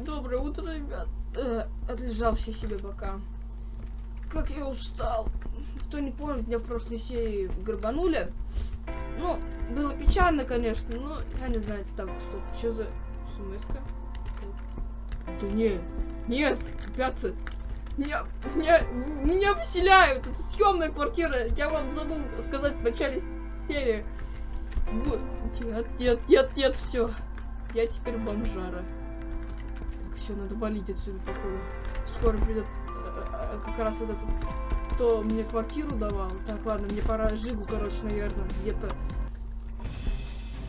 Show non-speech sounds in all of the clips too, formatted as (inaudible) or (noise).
Доброе утро, ребят. Э, Отлежался себе пока. Как я устал. Кто не помнит, меня в прошлой серии грабанули. Ну, было печально, конечно, но я не знаю, так, стоп, что за смс -ка? Да не, нет, ребята, меня, меня, меня поселяют, это съемная квартира, я вам забыл сказать в начале серии. Вот, Нет, нет, нет, нет, все, я теперь бомжара. Так, все, надо валить отсюда, походу. Скоро придет э, э, как раз этот кто мне квартиру давал. Так, ладно, мне пора Жигу, короче, наверное, где-то...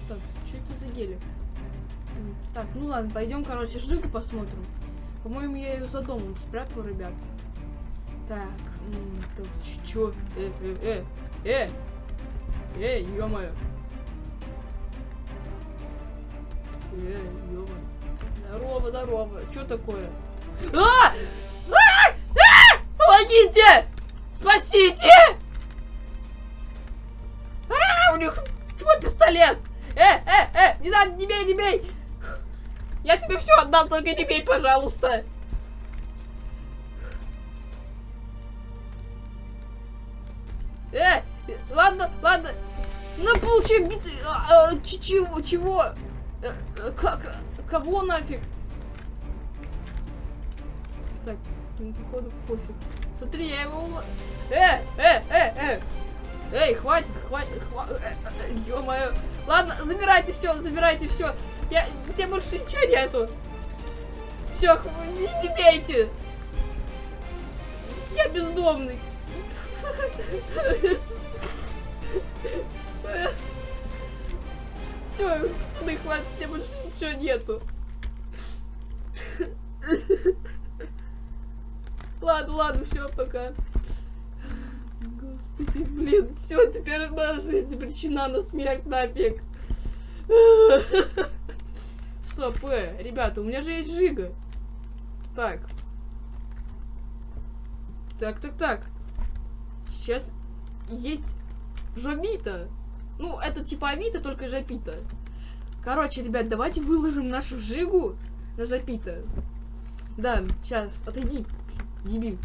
Так, что это за гелик? Так, ну ладно, пойдем, короче, Жигу посмотрим. По-моему, я ее за домом спрятал, ребят. Так, тут чё? Э, э, э, э! Эй, ё-моё! Э, ё Здорово, здорово. Чё такое? А! А! А! Помогите! Спасите! А, у них твой пистолет! Э, э, э, не надо, не бей, не бей! Я тебе все отдам, только не бей, пожалуйста! Э, ладно, ладно. Ну, получи биты. А, а, чего? Чего? Э, э, как? Кого нафиг? Так, походу пофиг. Смотри, я его... Э, э, э, э! Эй, хватит, хватит, хватит. Э, Ё-моё. Ладно, забирайте все, забирайте все. Я, я больше ничего нету. Все, не, не бейте. Я бездомный. (laughs) Все, пацаны, хватит, мне больше ничего нету. Ладно, ладно, все, пока. Господи, блин, все, теперь моя жизнь причина на смерть нафиг. Стоп, э, ребята, у меня же есть жига. Так. Так, так, так. Сейчас есть Жобита. Ну, это типа Авито, только Жопита. Короче, ребят, давайте выложим нашу жигу на Жопита. Да, сейчас, отойди, Дебил.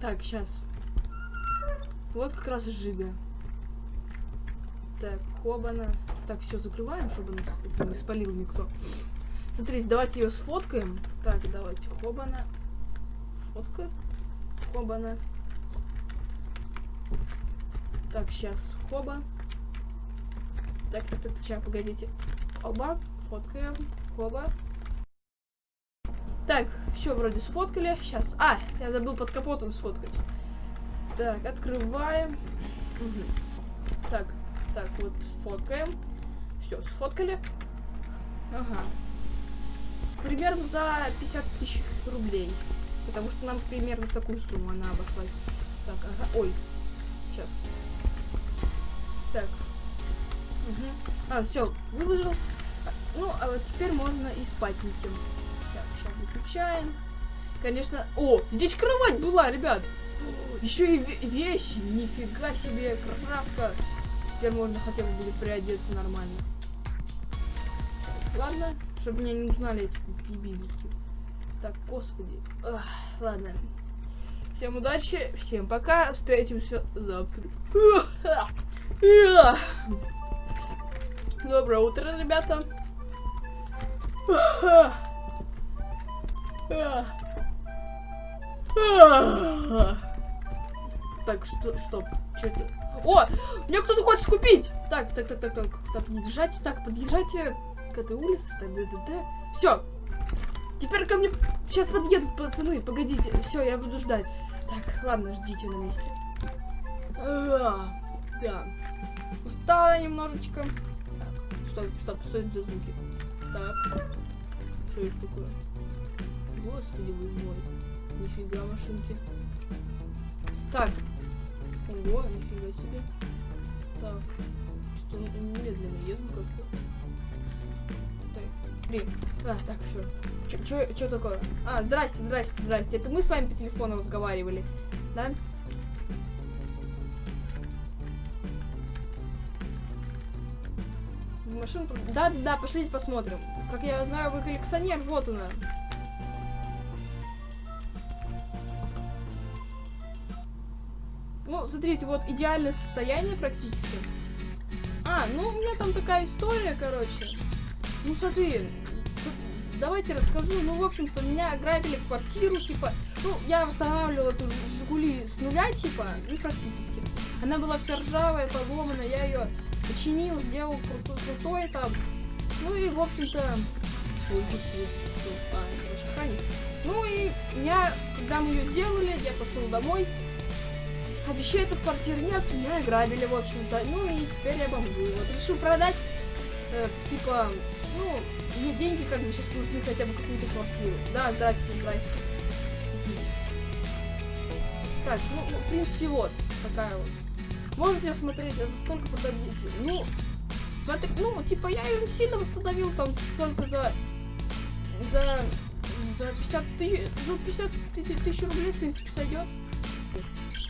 Так, сейчас. Вот как раз жига. Так, хобана. Так, все закрываем, чтобы нас это не спалил никто. Смотрите, давайте ее сфоткаем. Так, давайте хобана. Фотка. Хобана. Так, сейчас хоба. Так, вот это сейчас, погодите. Оба. Фоткаем. Хоба. Так, все вроде сфоткали. Сейчас. А, я забыл под капотом сфоткать. Так, открываем. Угу. Так, так, вот фоткаем. Все, сфоткали. Ага. Примерно за 50 тысяч рублей. Потому что нам примерно такую сумму она обошлась. Так, ага. Ой. Сейчас. Так. Угу. А, все, выложил. Ну, а вот теперь можно и спатеньким выключаем. Конечно... О, здесь кровать была, ребят. Еще и вещи. Нифига себе, краска. Теперь можно хотя бы будет приодеться нормально. Ладно, чтобы меня не узнали эти дебилики. Так, господи. Ах, ладно. Всем удачи, всем пока. Встретимся завтра. Доброе утро, ребята. Так, что, стоп, что это? О, мне кто-то хочет купить! Так, так, так, так, так, так, подъезжайте, так, подъезжайте к этой улице, так, да, да, да. Все, теперь ко мне сейчас подъедут пацаны, погодите, все, я буду ждать. Так, ладно, ждите на месте. А, да, устала немножечко. Так, стоп, стоп, что это за звуки? Так, что это такое? Господи, вы мой. Нифига машинки. Так. Ого, нифига себе. Так. Что-то медленно еду как-то. Блин. А, так, все. Что такое? А, здрасте, здрасте, здрасте. Это мы с вами по телефону разговаривали, да? машинку. Да, да, да, пошлите посмотрим. Как я знаю, вы коллекционер, вот она. Ну, смотрите, вот идеальное состояние практически. А, ну у меня там такая история, короче. Ну смотри, давайте расскажу. Ну, в общем-то, меня ограбили квартиру, типа, ну, я восстанавливала эту Жигули с нуля, типа, ну, практически. Она была вся ржавая, поломанная, я ее починил, сделал крутой, крутой там. Ну и, в общем-то, а. Ну и я, когда мы ее сделали, я пошел домой. А вещей-то в квартире нет, меня ограбили, в общем-то. Ну и теперь я бомжую. Вот решил продать, э, типа, ну, мне деньги как бы сейчас нужны хотя бы какую-то квартиру. Да, здрасте, здрасте. Так, ну, ну, в принципе, вот такая вот. Можете смотреть, а за сколько продадите? Ну, смотри, ну, типа, я ее сильно восстановил, там, сколько за... За... За 50 тысяч... За 50 тысяч, тысяч рублей, в принципе, сойдет.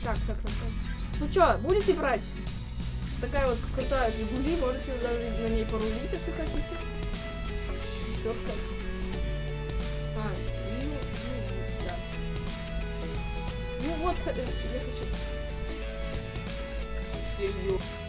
Так, так, так, так. Ну чё, будете брать? Такая вот крутая Жигули, можете даже на ней порулить, если хотите. Четверка. А, ну, ну, да. Ну вот, э, я хочу... Серьезно.